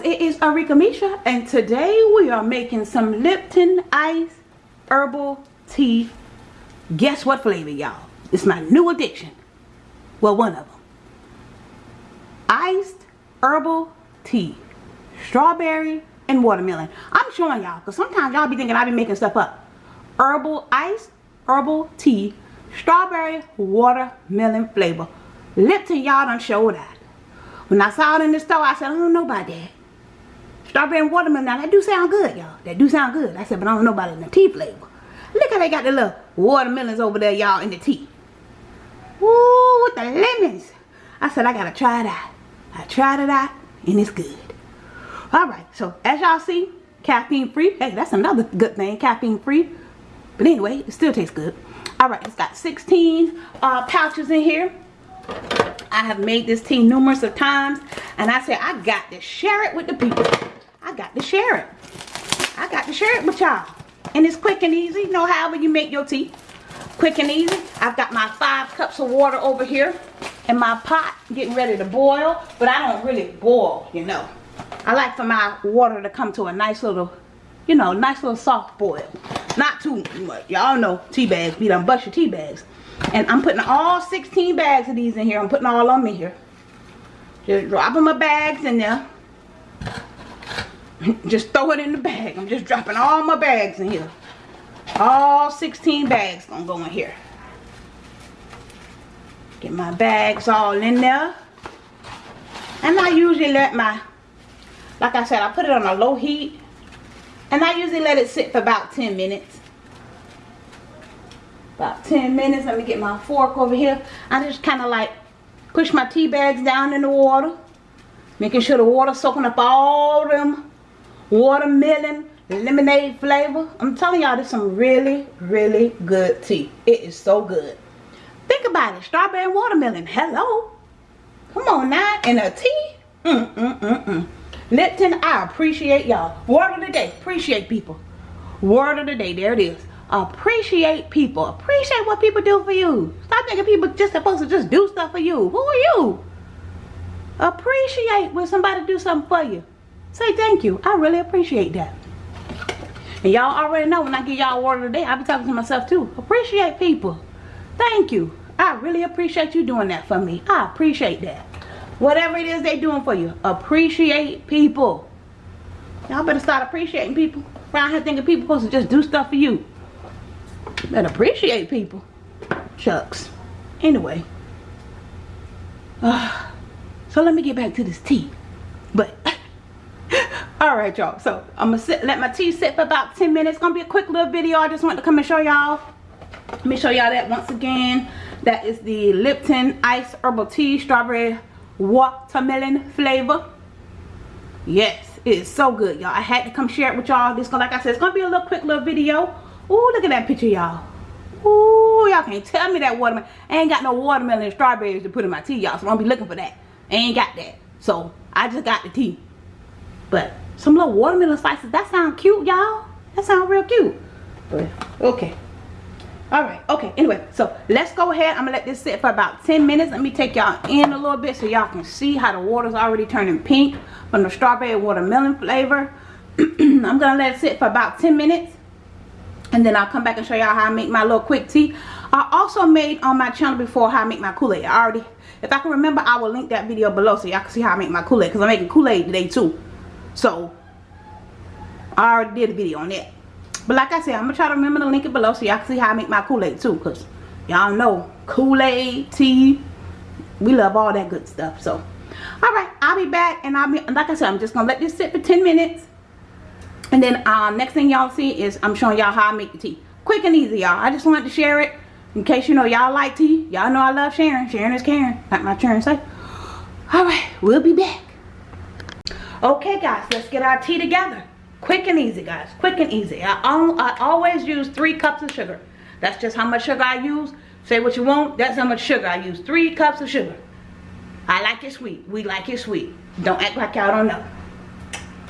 is Arika Misha and today we are making some Lipton Ice Herbal Tea. Guess what flavor y'all? It's my new addiction. Well, one of them. Iced Herbal Tea. Strawberry and watermelon. I'm showing y'all because sometimes y'all be thinking I be making stuff up. Herbal Ice Herbal Tea. Strawberry watermelon flavor. Lipton y'all done showed that. When I saw it in the store, I said, I don't know about that. Strawberry and watermelon, now that do sound good, y'all. That do sound good. I said, but I don't know about it in the tea flavor. Look how they got the little watermelons over there, y'all, in the tea. Ooh, with the lemons. I said, I gotta try that. I tried it out, and it's good. Alright, so as y'all see, caffeine free. Hey, that's another good thing, caffeine free. But anyway, it still tastes good. Alright, it's got 16 uh, pouches in here. I have made this tea numerous of times. And I said, I got to share it with the people. I got to share it. I got to share it with y'all. And it's quick and easy. You know, however you make your tea. Quick and easy. I've got my five cups of water over here. In my pot, getting ready to boil. But I don't really boil, you know. I like for my water to come to a nice little, you know, nice little soft boil. Not too much. Y'all know tea bags. Be done bust your tea bags. And I'm putting all 16 bags of these in here. I'm putting all of them in here. Just dropping my bags in there. Just throw it in the bag. I'm just dropping all my bags in here. All 16 bags gonna go in here. Get my bags all in there. And I usually let my, like I said, I put it on a low heat. And I usually let it sit for about 10 minutes about 10 minutes. Let me get my fork over here. I just kind of like push my tea bags down in the water. Making sure the water soaking up all them watermelon lemonade flavor. I'm telling y'all this is some really, really good tea. It is so good. Think about it. Strawberry watermelon. Hello. Come on now. And a tea. Mm, mm, mm, mm. Lipton, I appreciate y'all. Word of the day. Appreciate people. Word of the day. There it is appreciate people appreciate what people do for you stop thinking people just supposed to just do stuff for you who are you appreciate when somebody do something for you say thank you. I really appreciate that. And y'all already know when i give y'all word of the day i be talking to myself too. Appreciate people. Thank you. I really appreciate you doing that for me. I appreciate that. Whatever it is they doing for you appreciate people. Y'all better start appreciating people. Around here thinking people supposed to just do stuff for you. And appreciate people. Shucks. Anyway. Uh, so let me get back to this tea. But, alright y'all. So, I'm to sit, let my tea sit for about 10 minutes. It's to be a quick little video. I just want to come and show y'all. Let me show y'all that once again. That is the Lipton Ice Herbal Tea Strawberry Watermelon flavor. Yes, it is so good, y'all. I had to come share it with y'all. This, like I said, it's to be a little quick little video. Ooh, look at that picture, y'all. Ooh, y'all can't tell me that watermelon. I ain't got no watermelon and strawberries to put in my tea, y'all. So don't be looking for that. I ain't got that. So I just got the tea. But some little watermelon slices, that sound cute, y'all. That sound real cute. But okay. Alright, okay, anyway, so let's go ahead. I'm gonna let this sit for about 10 minutes. Let me take y'all in a little bit so y'all can see how the water's already turning pink from the strawberry watermelon flavor. I'm gonna let it sit for about 10 minutes and then I'll come back and show y'all how I make my little quick tea. I also made on my channel before how I make my Kool-Aid. I already, if I can remember, I will link that video below so y'all can see how I make my Kool-Aid. Because I'm making Kool-Aid today too. So, I already did a video on that. But like I said, I'm to try to remember to link it below so y'all can see how I make my Kool-Aid too. Because y'all know Kool-Aid, tea, we love all that good stuff. So, alright, I'll be back. And I'll be, like I said, I'm just going to let this sit for 10 minutes. And then um, next thing y'all see is I'm showing y'all how I make the tea. Quick and easy, y'all. I just wanted to share it. In case you know y'all like tea. Y'all know I love sharing. Sharing is caring. Like my children say. Alright, we'll be back. Okay, guys. Let's get our tea together. Quick and easy, guys. Quick and easy. I, I always use three cups of sugar. That's just how much sugar I use. Say what you want. That's how much sugar I use. Three cups of sugar. I like it sweet. We like it sweet. Don't act like y'all don't know.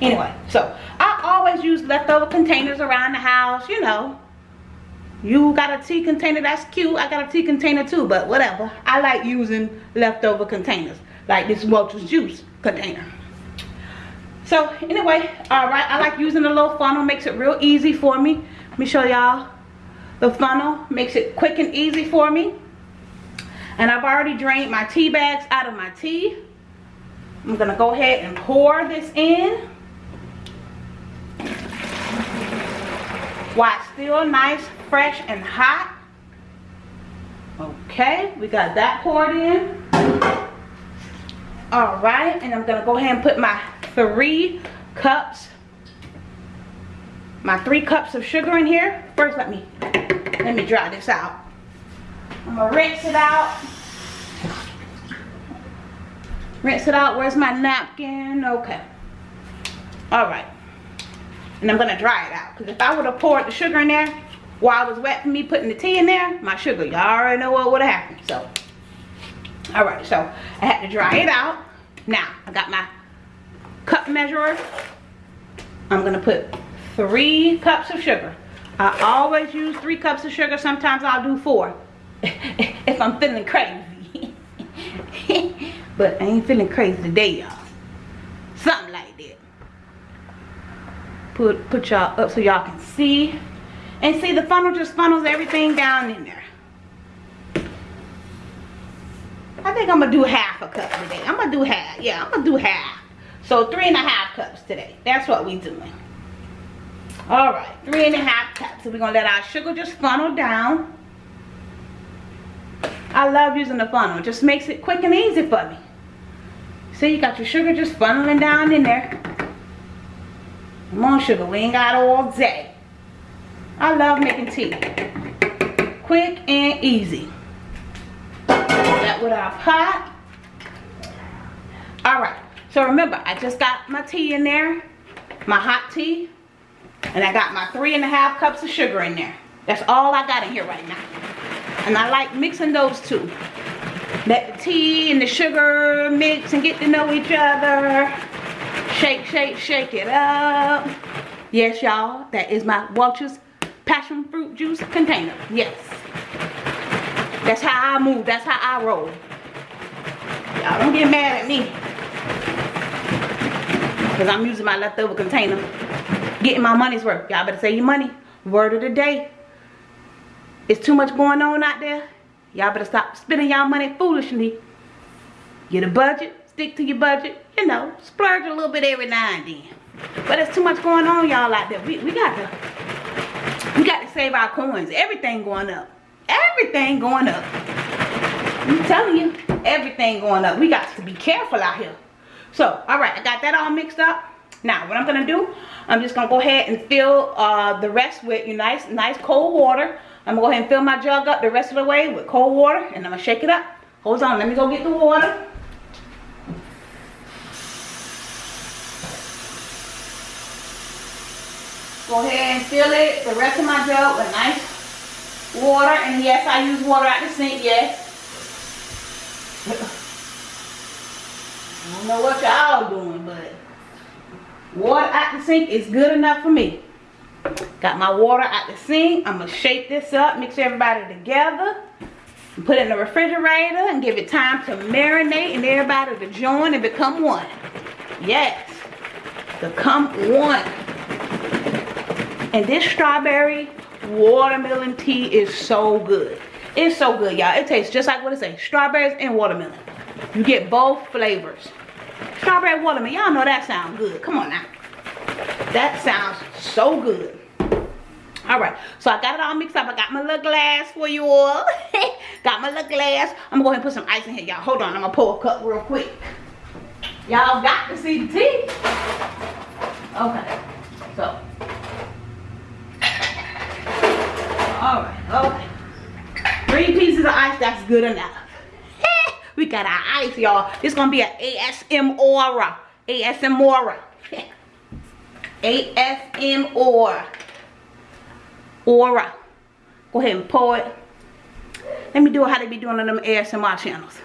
Anyway, so I always use leftover containers around the house, you know. You got a tea container, that's cute. I got a tea container too, but whatever. I like using leftover containers. Like this Welch's juice container. So anyway, all right, I like using the little funnel. Makes it real easy for me. Let me show y'all. The funnel makes it quick and easy for me. And I've already drained my tea bags out of my tea. I'm gonna go ahead and pour this in. While still nice, fresh, and hot. Okay, we got that poured in. All right, and I'm gonna go ahead and put my three cups, my three cups of sugar in here. First, let me, let me dry this out. I'm gonna rinse it out. Rinse it out. Where's my napkin? Okay. All right. And I'm gonna dry it out. Because if I would have poured the sugar in there while it was wet for me putting the tea in there, my sugar, y'all already know what would have happened. So, all right. So I had to dry it out. Now I got my cup measurer. I'm gonna put three cups of sugar. I always use three cups of sugar. Sometimes I'll do four if I'm feeling crazy. but I ain't feeling crazy today, y'all. Something like that. Put put y'all up so y'all can see. And see the funnel just funnels everything down in there. I think I'm gonna do half a cup today. I'm gonna do half. Yeah, I'm gonna do half. So three and a half cups today. That's what we doing. All right, three and a half cups. So we're gonna let our sugar just funnel down. I love using the funnel. It just makes it quick and easy for me. See, you got your sugar just funneling down in there. Come on, sugar. We ain't got all day. I love making tea. Quick and easy that with our pot. So remember, I just got my tea in there, my hot tea, and I got my three and a half cups of sugar in there. That's all I got in here right now. And I like mixing those two. Let the tea and the sugar mix and get to know each other. Shake, shake, shake it up. Yes, y'all, that is my Welch's passion fruit juice container. Yes. That's how I move. That's how I roll. Y'all don't get mad at me. Because I'm using my leftover container. Getting my money's worth. Y'all better save your money. Word of the day. It's too much going on out there. Y'all better stop spending y'all money foolishly. Get a budget. Stick to your budget. You know, splurge a little bit every now and then. But there's too much going on y'all out there. We, we got to we got to save our coins. Everything going up everything going up i'm telling you everything going up we got to be careful out here so all right i got that all mixed up. Now what i'm gonna do i'm just gonna go ahead and fill uh, the rest with you nice nice cold water. I'm gonna go ahead and fill my jug up the rest of the way with cold water and i'm gonna shake it up. Hold on let me go get the water. Go ahead and fill it the rest of my jug with nice water. And yes I use water at the sink yes I don't know what y'all doing but water at the sink is good enough for me. Got my water at the sink. I'm gonna shake this up mix everybody together put it in the refrigerator and give it time to marinate and everybody to join and become one. Yes become one. And this strawberry watermelon tea is so good. It's so good y'all. It tastes just like what it says strawberries and watermelon you get both flavors. Strawberry watermelon y'all know that sounds good. Come on now. That sounds so good. All right so i got it all mixed up. I got my little glass for you all. Got my little glass. I'm gonna go ahead and put some ice in here y'all. Hold on i'm gonna pour a cup real quick. Y'all got to see the tea. Okay so. All right okay. Three pieces of ice that's good enough we got our ice y'all. It's gonna be an asm aura. Asm aura. Asm aura. Aura. Go ahead and pour it. Let me do it how they be doing on them asmr channels.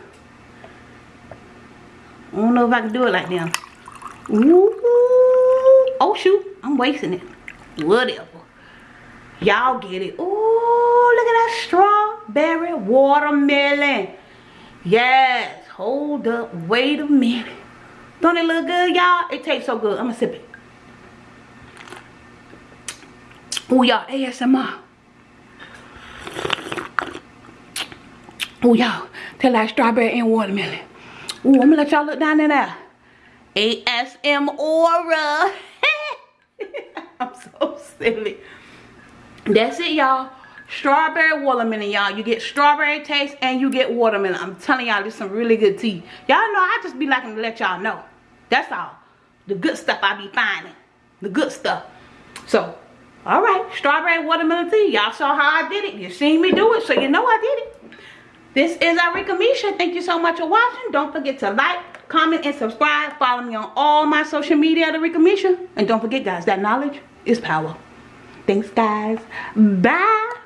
I don't know if i can do it like them. Ooh. oh shoot. I'm wasting it. Whatever. Y'all get it. Oh, look at that strawberry watermelon. Yes. Hold up. Wait a minute. Don't it look good, y'all? It tastes so good. I'm gonna sip it. Oh, y'all, ASMR. Oh, y'all, taste like strawberry and watermelon. Oh, I'm gonna let y'all look down in there. ASM Aura. I'm so silly. That's it, y'all. Strawberry watermelon, y'all. You get strawberry taste and you get watermelon. I'm telling y'all, this is some really good tea. Y'all know I just be liking to let y'all know. That's all. The good stuff I be finding. The good stuff. So, alright. Strawberry watermelon tea. Y'all saw how I did it. You seen me do it, so you know I did it. This is Arika Misha. Thank you so much for watching. Don't forget to like, comment, and subscribe. Follow me on all my social media at Arika Misha. And don't forget, guys, that knowledge is power. Thanks, guys. Bye.